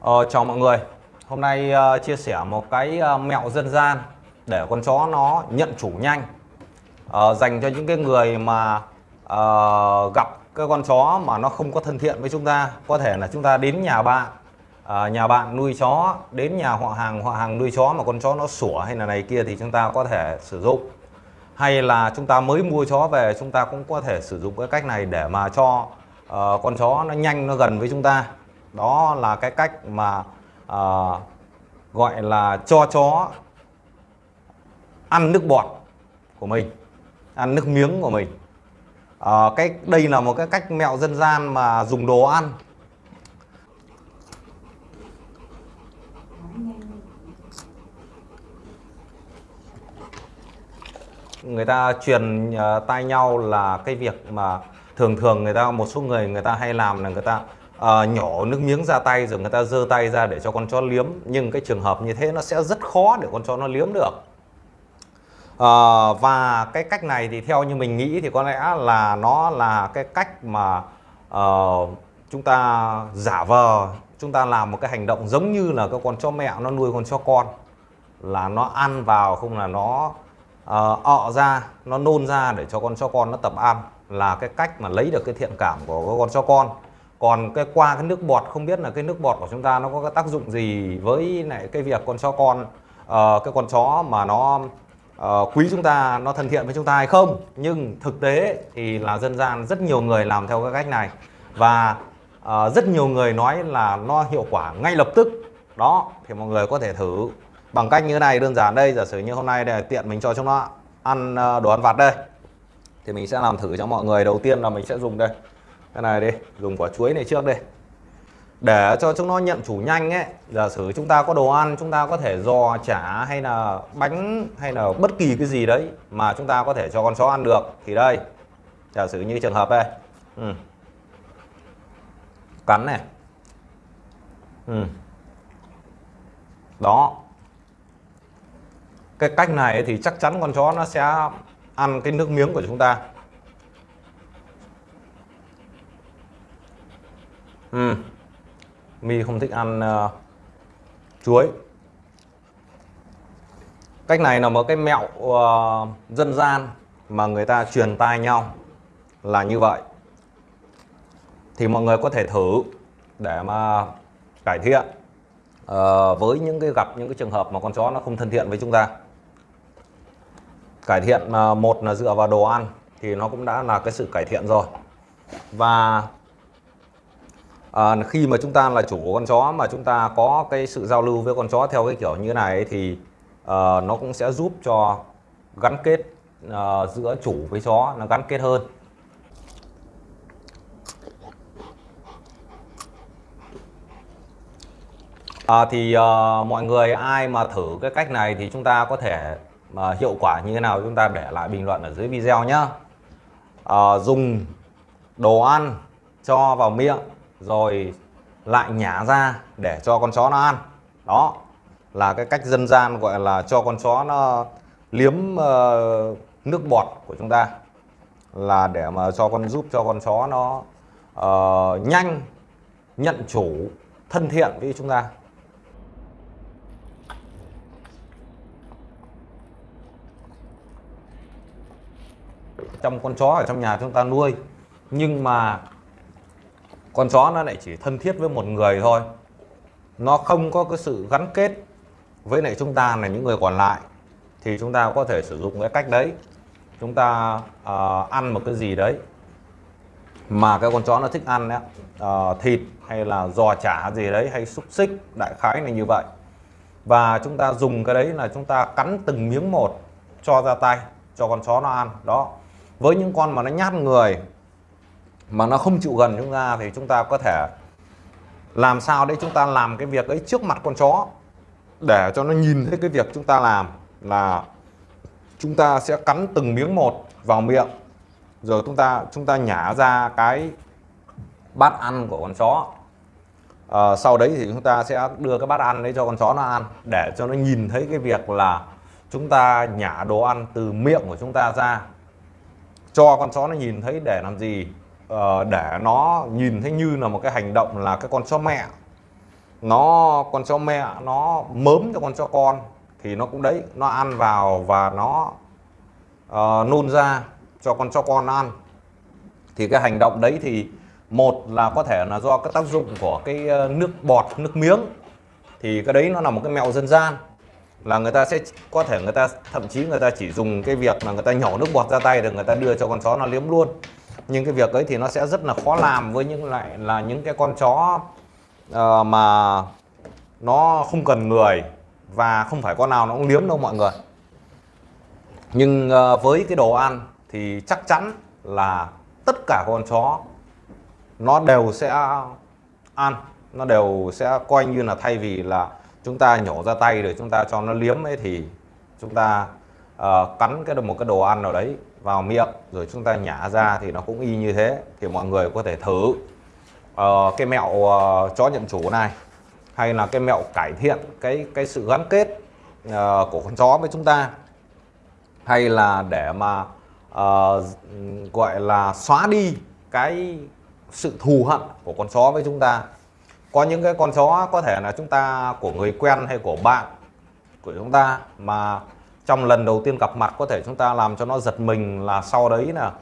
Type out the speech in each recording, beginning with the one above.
Ờ, chào mọi người. Hôm nay uh, chia sẻ một cái uh, mẹo dân gian để con chó nó nhận chủ nhanh. Uh, Dành cho những cái người mà uh, gặp cái con chó mà nó không có thân thiện với chúng ta. Có thể là chúng ta đến nhà bạn uh, Nhà bạn nuôi chó Đến nhà họ hàng họ hàng nuôi chó mà con chó nó sủa hay là này kia thì chúng ta có thể sử dụng. Hay là chúng ta mới mua chó về chúng ta cũng có thể sử dụng cái cách này để mà cho uh, con chó nó nhanh nó gần với chúng ta đó là cái cách mà uh, gọi là cho chó ăn nước bọt của mình ăn nước miếng của mình. À, cái đây là một cái cách mẹo dân gian mà dùng đồ ăn. Người ta truyền ờ, uh, tay nhau là cái việc mà thường thường người ta một số người người ta hay làm là người ta Ờ, uh, nhỏ nước miếng ra tay rồi người ta giơ tay ra để cho con chó liếm. Nhưng cái trường hợp như thế nó sẽ rất khó để con chó nó liếm được. Uh, và cái cách này thì theo như mình nghĩ thì có lẽ là nó là cái cách mà uh, chúng ta giả vờ chúng ta làm một cái hành động giống như là cái con chó mẹ nó nuôi con chó con. Là nó ăn vào không là nó uh, ọ ra nó nôn ra để cho con chó con nó tập ăn. Là cái cách mà lấy được cái thiện cảm của con chó con còn cái qua cái nước bọt không biết là cái nước bọt của chúng ta nó có cái tác dụng gì với lại cái việc con chó con uh, cái con chó mà nó uh, quý chúng ta nó thân thiện với chúng ta hay không. Nhưng thực tế thì là dân gian rất nhiều người làm theo cái cách này. Và uh, rất nhiều người nói là nó hiệu quả ngay lập tức. Đó thì mọi người có thể thử bằng cách như thế này đơn giản đây giả sử như hôm nay để tiện mình cho chúng nó ăn đồ ăn vặt đây. Thì mình sẽ làm thử cho mọi người. Đầu tiên là mình sẽ dùng đây cái này đi, dùng quả chuối này trước đây để cho chúng nó nhận chủ nhanh ấy, giả sử chúng ta có đồ ăn, chúng ta có thể giò chả hay là bánh hay là bất kỳ cái gì đấy mà chúng ta có thể cho con chó ăn được, thì đây. Giả sử như trường hợp đây. Ừ. cắn này. Ừ. đó. Cái cách này thì chắc chắn con chó nó sẽ ăn cái nước miếng của chúng ta. Ừ. mi không thích ăn uh, chuối. Cách này là một cái mẹo uh, dân gian mà người ta truyền tai nhau là như vậy. Thì mọi người có thể thử để mà cải thiện uh, với những cái gặp những cái trường hợp mà con chó nó không thân thiện với chúng ta. Cải thiện uh, một là dựa vào đồ ăn thì nó cũng đã là cái sự cải thiện rồi. Và à, khi mà chúng ta là chủ của con chó mà chúng ta có cái sự giao lưu với con chó theo cái kiểu như này thì uh, nó cũng sẽ giúp cho gắn kết uh, giữa chủ với chó nó gắn kết hơn. À, thì uh, mọi người ai mà thử cái cách này thì chúng ta có thể uh, hiệu quả như thế nào chúng ta để lại bình luận ở dưới video nhé uh, dùng đồ ăn cho vào miệng rồi lại nhả ra để cho con chó nó ăn. Đó là cái cách dân gian gọi là cho con chó nó liếm uh, nước bọt của chúng ta. Là để mà cho con giúp cho con chó nó uh, nhanh nhận chủ thân thiện với chúng ta. Trong con chó ở trong nhà chúng ta nuôi nhưng mà con chó nó lại chỉ thân thiết với một người thôi. Nó không có cái sự gắn kết với lại chúng ta là những người còn lại thì chúng ta có thể sử dụng cái cách đấy. Chúng ta uh, ăn một cái gì đấy mà cái con chó nó thích ăn đấy uh, ờ, thịt hay là giò chả gì đấy hay xúc xích đại khái này như vậy. Và chúng ta dùng cái đấy là chúng ta cắn từng miếng một cho ra tay cho con chó nó ăn. Đó. Với những con mà nó nhát người mà nó không chịu gần chúng ta thì chúng ta có thể làm sao để chúng ta làm cái việc ấy trước mặt con chó để cho nó nhìn thấy cái việc chúng ta làm là chúng ta sẽ cắn từng miếng một vào miệng rồi chúng ta chúng ta nhả ra cái bát ăn của con chó. À, sau đấy thì chúng ta sẽ đưa cái bát ăn đấy cho con chó nó ăn để cho nó nhìn thấy cái việc là chúng ta nhả đồ ăn từ miệng của chúng ta ra cho con chó nó nhìn thấy để làm gì? Uh, để nó nhìn thấy như là một cái hành động là cái con chó mẹ. Nó con chó mẹ nó mớm cho con chó con thì nó cũng đấy nó ăn vào và nó uh, nôn ra cho con chó con ăn. Thì cái hành động đấy thì một là có thể là do cái tác dụng của cái ờ, nước bọt nước miếng. Thì cái đấy nó là một cái mẹo dân gian là người ta sẽ có thể người ta thậm chí người ta chỉ dùng cái việc là người ta nhỏ nước bọt ra tay để người ta đưa cho con chó nó liếm luôn nhưng cái việc ấy thì nó sẽ rất là khó làm với những lại là những cái con chó uh, mà nó không cần người và không phải con nào nó cũng liếm đâu mọi người. Nhưng uh, với cái đồ ăn thì chắc chắn là tất cả con chó nó đều sẽ ăn nó đều sẽ coi như là thay vì là chúng ta nhổ ra tay rồi chúng ta cho nó liếm ấy thì chúng ta uh, cắn cái một cái đồ ăn nào đấy vào miệng rồi chúng ta nhả ra thì nó cũng y như thế thì mọi người có thể thử. Uh, cái mẹo uh, chó nhận chủ này hay là cái mẹo cải thiện cái cái sự gắn kết uh, của con chó với chúng ta hay là để mà uh, gọi là xóa đi cái sự thù hận của con chó với chúng ta. Có những cái con chó có thể là chúng ta của người quen hay của bạn của chúng ta mà trong lần đầu tiên gặp mặt có thể chúng ta làm cho nó giật mình là sau đấy là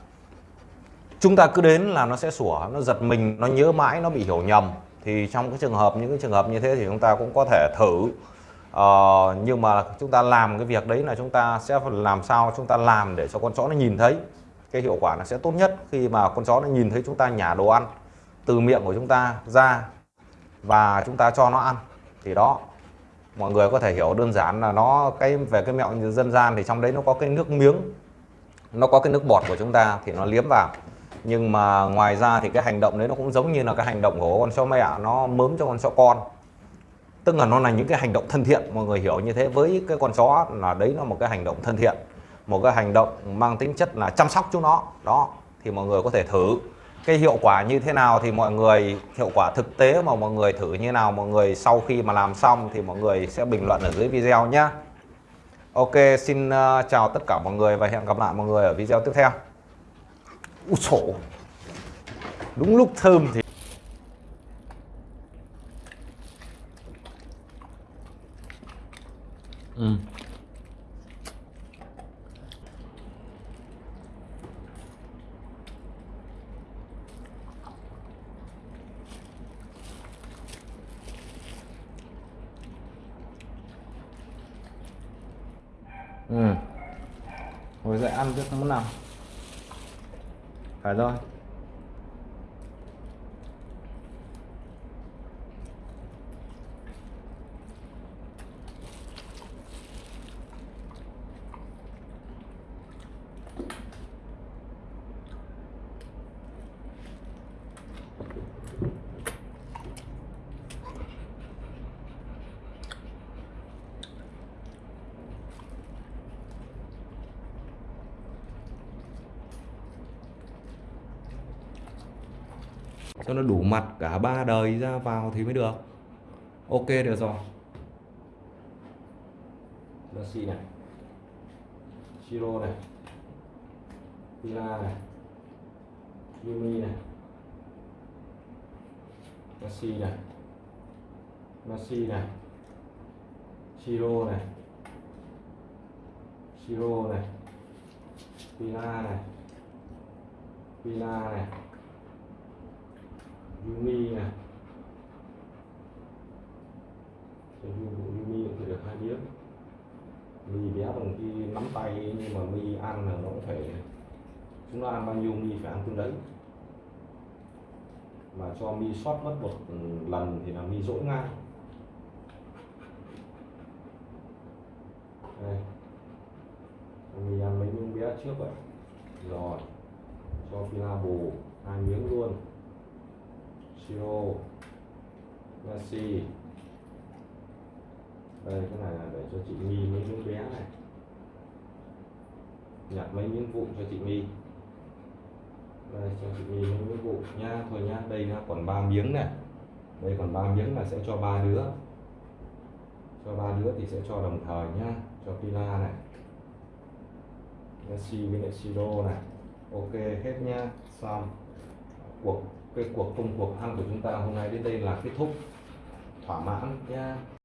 chúng ta cứ đến là nó sẽ sủa nó giật mình nó nhớ mãi nó bị hiểu nhầm. Thì trong cái trường hợp những cái trường hợp như thế thì chúng ta cũng có thể thử. Uh, nhưng mà chúng ta làm cái việc đấy là chúng ta sẽ làm sao chúng ta làm để cho con chó nó nhìn thấy. Cái hiệu quả nó sẽ tốt nhất khi mà con chó nó nhìn thấy chúng ta nhả đồ ăn từ miệng của chúng ta ra và chúng ta cho nó ăn. Thì đó mọi người có thể hiểu đơn giản là nó, cái về cái mẹo dân gian thì trong đấy nó có cái nước miếng, nó có cái nước bọt của chúng ta thì nó liếm vào. Nhưng mà ngoài ra thì cái hành động đấy nó cũng giống như là cái hành động của con chó mẹ, nó mớm cho con chó con. Tức là nó là những cái hành động thân thiện, mọi người hiểu như thế. Với cái con chó là đấy là một cái hành động thân thiện, một cái hành động mang tính chất là chăm sóc chúng nó. Đó, thì mọi người có thể thử cái hiệu quả như thế nào thì mọi người hiệu quả thực tế mà mọi người thử như nào mọi người sau khi mà làm xong thì mọi người sẽ bình luận ở dưới video nhé Ok xin uh, chào tất cả mọi người và hẹn gặp lại mọi người ở video tiếp theo. Úi sổ Đúng lúc thơm thì Ừ. ừ. Ngồi dậy ăn chứ muốn nào phải rồi. Cho nó đủ mặt cả ba đời ra vào thì mới được. Ok, được rồi. Messi này. Chiro này. Pila này. Yumi này. Messi này. Messi này. Chiro này. Chiro này. Pila này. Pila này. Yumi à. này Cho Yumi cũng phải được hai miếng mì bé bằng khi nắm tay, nhưng mà mì ăn là nó cũng phải chúng nó ăn bao nhiêu mì phải ăn tương đấy. Mà cho mi sót mất một lần thì là mi dỗi ngay. Đây. Mi ăn mấy miếng bé trước vậy. Rồi. Cho pilabo hai miếng luôn siro Nasi, đây cái này là để cho chị My mấy miếng bé này nhặt mấy miếng vụn cho chị My đây cho chị My mấy miếng vụn nha thôi nha, đây nha còn ba miếng này đây còn ba miếng là sẽ cho ba đứa cho ba đứa thì sẽ cho đồng thời nhá cho Pila này Messi với lại Siro này ok hết nha, xong cuộc cái cuộc công cuộc ăn của chúng ta hôm nay đến đây là kết thúc thỏa mãn Yeah.